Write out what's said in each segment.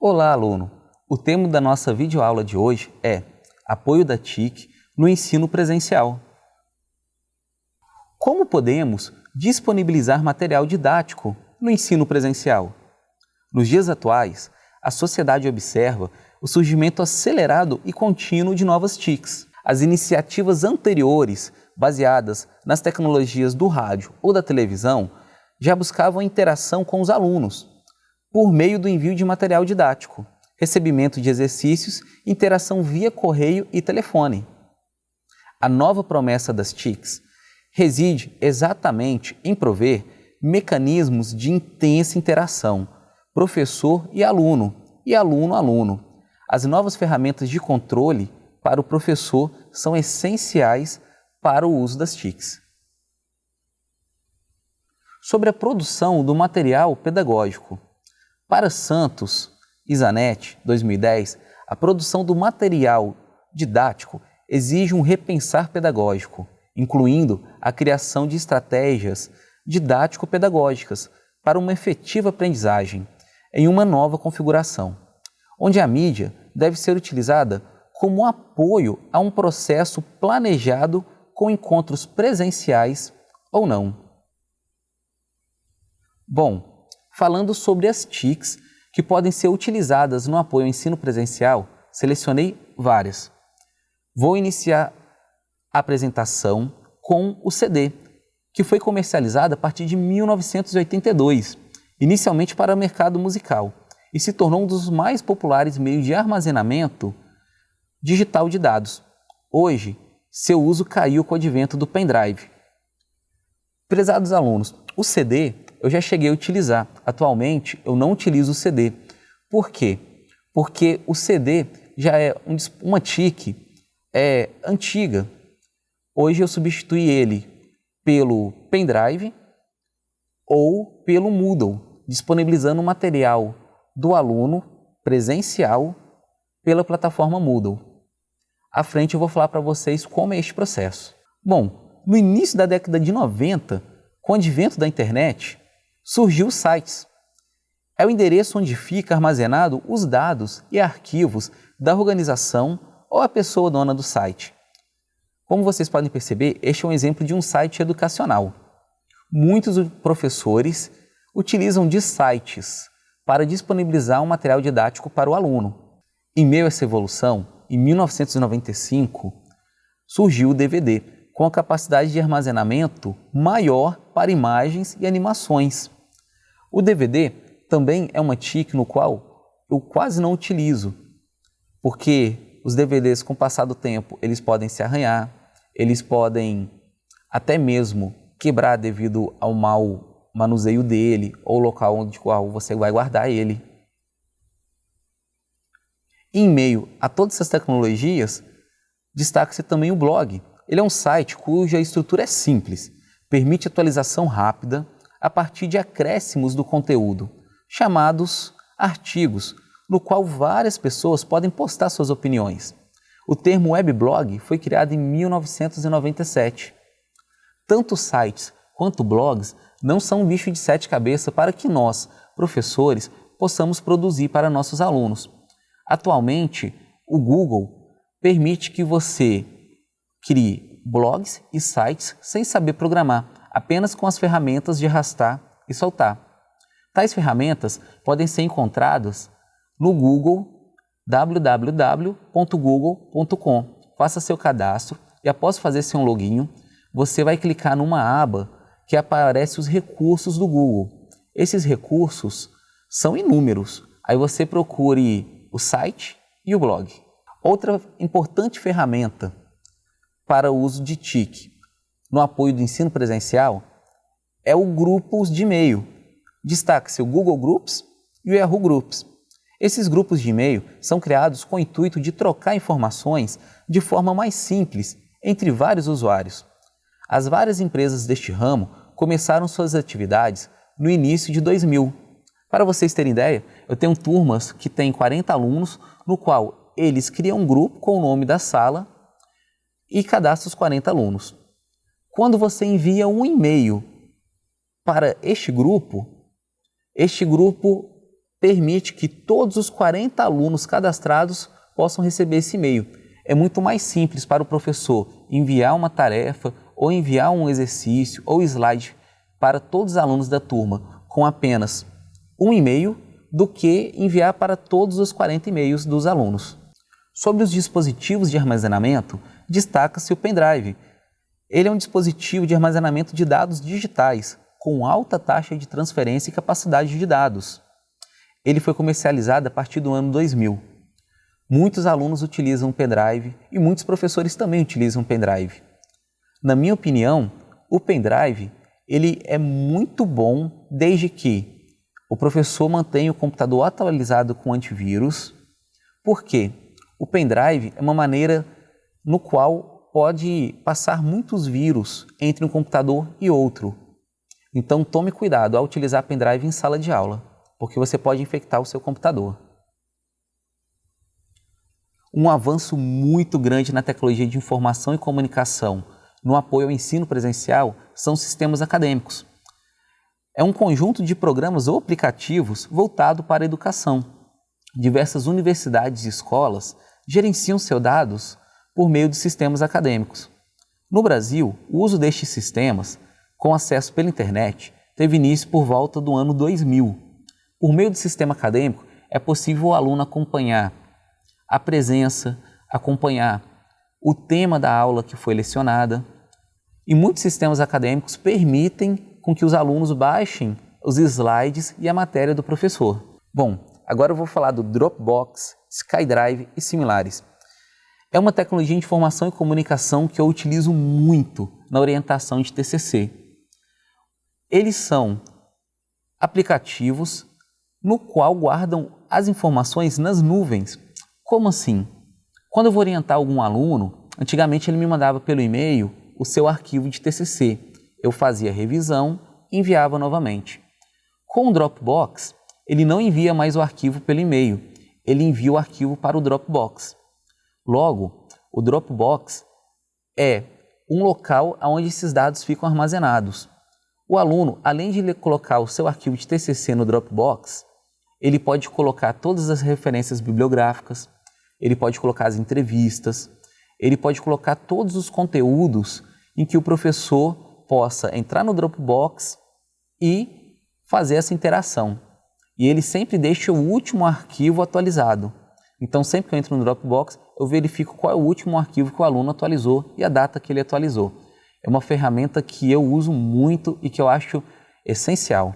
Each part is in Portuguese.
Olá, aluno! O tema da nossa videoaula de hoje é Apoio da TIC no ensino presencial. Como podemos disponibilizar material didático no ensino presencial? Nos dias atuais, a sociedade observa o surgimento acelerado e contínuo de novas TICs. As iniciativas anteriores, baseadas nas tecnologias do rádio ou da televisão, já buscavam interação com os alunos, por meio do envio de material didático, recebimento de exercícios, interação via correio e telefone. A nova promessa das TICs reside exatamente em prover mecanismos de intensa interação, professor e aluno, e aluno-aluno. As novas ferramentas de controle para o professor são essenciais para o uso das TICs. Sobre a produção do material pedagógico. Para Santos e Zanetti, 2010, a produção do material didático exige um repensar pedagógico, incluindo a criação de estratégias didático-pedagógicas para uma efetiva aprendizagem em uma nova configuração, onde a mídia deve ser utilizada como apoio a um processo planejado com encontros presenciais ou não. Bom, Falando sobre as TICs que podem ser utilizadas no apoio ao ensino presencial, selecionei várias. Vou iniciar a apresentação com o CD, que foi comercializado a partir de 1982, inicialmente para o mercado musical, e se tornou um dos mais populares meios de armazenamento digital de dados. Hoje, seu uso caiu com o advento do pendrive. Prezados alunos, o CD eu já cheguei a utilizar. Atualmente, eu não utilizo o CD. Por quê? Porque o CD já é uma TIC é, antiga. Hoje eu substituí ele pelo pendrive ou pelo Moodle, disponibilizando o material do aluno presencial pela plataforma Moodle. À frente eu vou falar para vocês como é este processo. Bom, no início da década de 90, com o advento da internet, surgiu os sites. É o endereço onde fica armazenado os dados e arquivos da organização ou a pessoa dona do site. Como vocês podem perceber, este é um exemplo de um site educacional. Muitos professores utilizam de sites para disponibilizar um material didático para o aluno. Em meio a essa evolução, em 1995, surgiu o DVD, com a capacidade de armazenamento maior para imagens e animações. O DVD também é uma TIC no qual eu quase não utilizo, porque os DVDs com o passar do tempo eles podem se arranhar, eles podem até mesmo quebrar devido ao mau manuseio dele ou local onde qual você vai guardar ele. Em meio a todas essas tecnologias, destaca-se também o blog. Ele é um site cuja estrutura é simples, permite atualização rápida, a partir de acréscimos do conteúdo, chamados artigos, no qual várias pessoas podem postar suas opiniões. O termo weblog foi criado em 1997. Tanto sites quanto blogs não são um bicho de sete cabeças para que nós, professores, possamos produzir para nossos alunos. Atualmente, o Google permite que você crie blogs e sites sem saber programar, apenas com as ferramentas de arrastar e soltar. Tais ferramentas podem ser encontradas no Google www.google.com. Faça seu cadastro e após fazer seu login, você vai clicar numa aba que aparece os recursos do Google. Esses recursos são inúmeros. Aí você procure o site e o blog. Outra importante ferramenta para o uso de TIC no apoio do ensino presencial é o grupos de e-mail. Destaque-se o Google Groups e o Yahoo Groups. Esses grupos de e-mail são criados com o intuito de trocar informações de forma mais simples entre vários usuários. As várias empresas deste ramo começaram suas atividades no início de 2000. Para vocês terem ideia, eu tenho turmas que têm 40 alunos, no qual eles criam um grupo com o nome da sala e cadastram os 40 alunos. Quando você envia um e-mail para este grupo, este grupo permite que todos os 40 alunos cadastrados possam receber esse e-mail. É muito mais simples para o professor enviar uma tarefa ou enviar um exercício ou slide para todos os alunos da turma com apenas um e-mail do que enviar para todos os 40 e-mails dos alunos. Sobre os dispositivos de armazenamento, destaca-se o pendrive. Ele é um dispositivo de armazenamento de dados digitais com alta taxa de transferência e capacidade de dados. Ele foi comercializado a partir do ano 2000. Muitos alunos utilizam o pendrive e muitos professores também utilizam o pendrive. Na minha opinião, o pendrive ele é muito bom desde que o professor mantenha o computador atualizado com antivírus. Por quê? O pendrive é uma maneira no qual pode passar muitos vírus entre um computador e outro. Então tome cuidado ao utilizar pendrive em sala de aula, porque você pode infectar o seu computador. Um avanço muito grande na tecnologia de informação e comunicação no apoio ao ensino presencial são sistemas acadêmicos. É um conjunto de programas ou aplicativos voltado para a educação. Diversas universidades e escolas gerenciam seus dados por meio de sistemas acadêmicos. No Brasil, o uso destes sistemas, com acesso pela internet, teve início por volta do ano 2000. Por meio do sistema acadêmico, é possível o aluno acompanhar a presença, acompanhar o tema da aula que foi lecionada. E muitos sistemas acadêmicos permitem com que os alunos baixem os slides e a matéria do professor. Bom, agora eu vou falar do Dropbox, SkyDrive e similares. É uma tecnologia de informação e comunicação que eu utilizo muito na orientação de TCC. Eles são aplicativos no qual guardam as informações nas nuvens. Como assim? Quando eu vou orientar algum aluno, antigamente ele me mandava pelo e-mail o seu arquivo de TCC. Eu fazia revisão e enviava novamente. Com o Dropbox, ele não envia mais o arquivo pelo e-mail, ele envia o arquivo para o Dropbox. Logo, o Dropbox é um local onde esses dados ficam armazenados. O aluno, além de colocar o seu arquivo de TCC no Dropbox, ele pode colocar todas as referências bibliográficas, ele pode colocar as entrevistas, ele pode colocar todos os conteúdos em que o professor possa entrar no Dropbox e fazer essa interação. E ele sempre deixa o último arquivo atualizado. Então, sempre que eu entro no Dropbox, eu verifico qual é o último arquivo que o aluno atualizou e a data que ele atualizou. É uma ferramenta que eu uso muito e que eu acho essencial.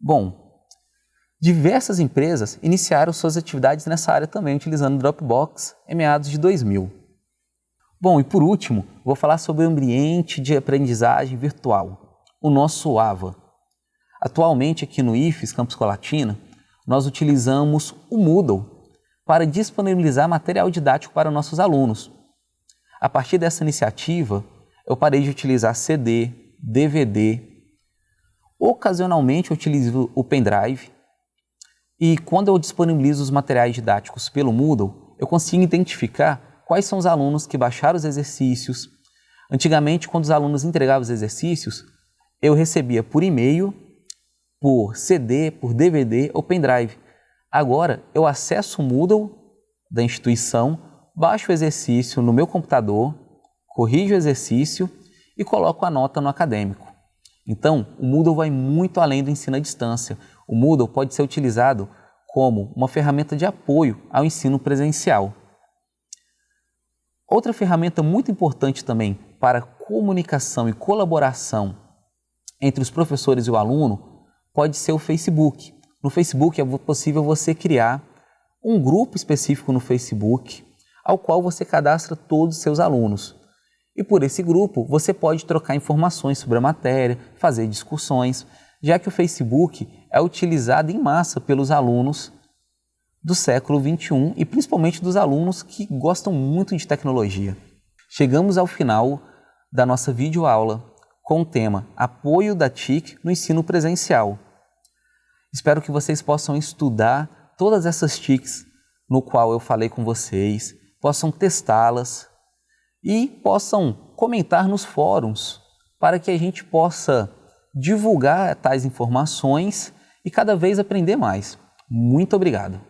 Bom, Diversas empresas iniciaram suas atividades nessa área também, utilizando Dropbox em meados de 2000. Bom, e por último, vou falar sobre o ambiente de aprendizagem virtual, o nosso AVA. Atualmente, aqui no IFES Campus Colatina, nós utilizamos o Moodle para disponibilizar material didático para nossos alunos. A partir dessa iniciativa, eu parei de utilizar CD, DVD. Ocasionalmente, eu utilizo o pendrive e quando eu disponibilizo os materiais didáticos pelo Moodle, eu consigo identificar quais são os alunos que baixaram os exercícios. Antigamente, quando os alunos entregavam os exercícios, eu recebia por e-mail, por CD, por DVD ou pendrive. Agora, eu acesso o Moodle da instituição, baixo o exercício no meu computador, corrijo o exercício e coloco a nota no acadêmico. Então, o Moodle vai muito além do ensino à distância. O Moodle pode ser utilizado como uma ferramenta de apoio ao ensino presencial. Outra ferramenta muito importante também para comunicação e colaboração entre os professores e o aluno pode ser o Facebook. No Facebook é possível você criar um grupo específico no Facebook ao qual você cadastra todos os seus alunos. E por esse grupo você pode trocar informações sobre a matéria, fazer discussões, já que o Facebook é utilizado em massa pelos alunos do século 21 e principalmente dos alunos que gostam muito de tecnologia. Chegamos ao final da nossa videoaula com o tema Apoio da TIC no ensino presencial. Espero que vocês possam estudar todas essas TICs no qual eu falei com vocês, possam testá-las e possam comentar nos fóruns para que a gente possa divulgar tais informações e cada vez aprender mais. Muito obrigado!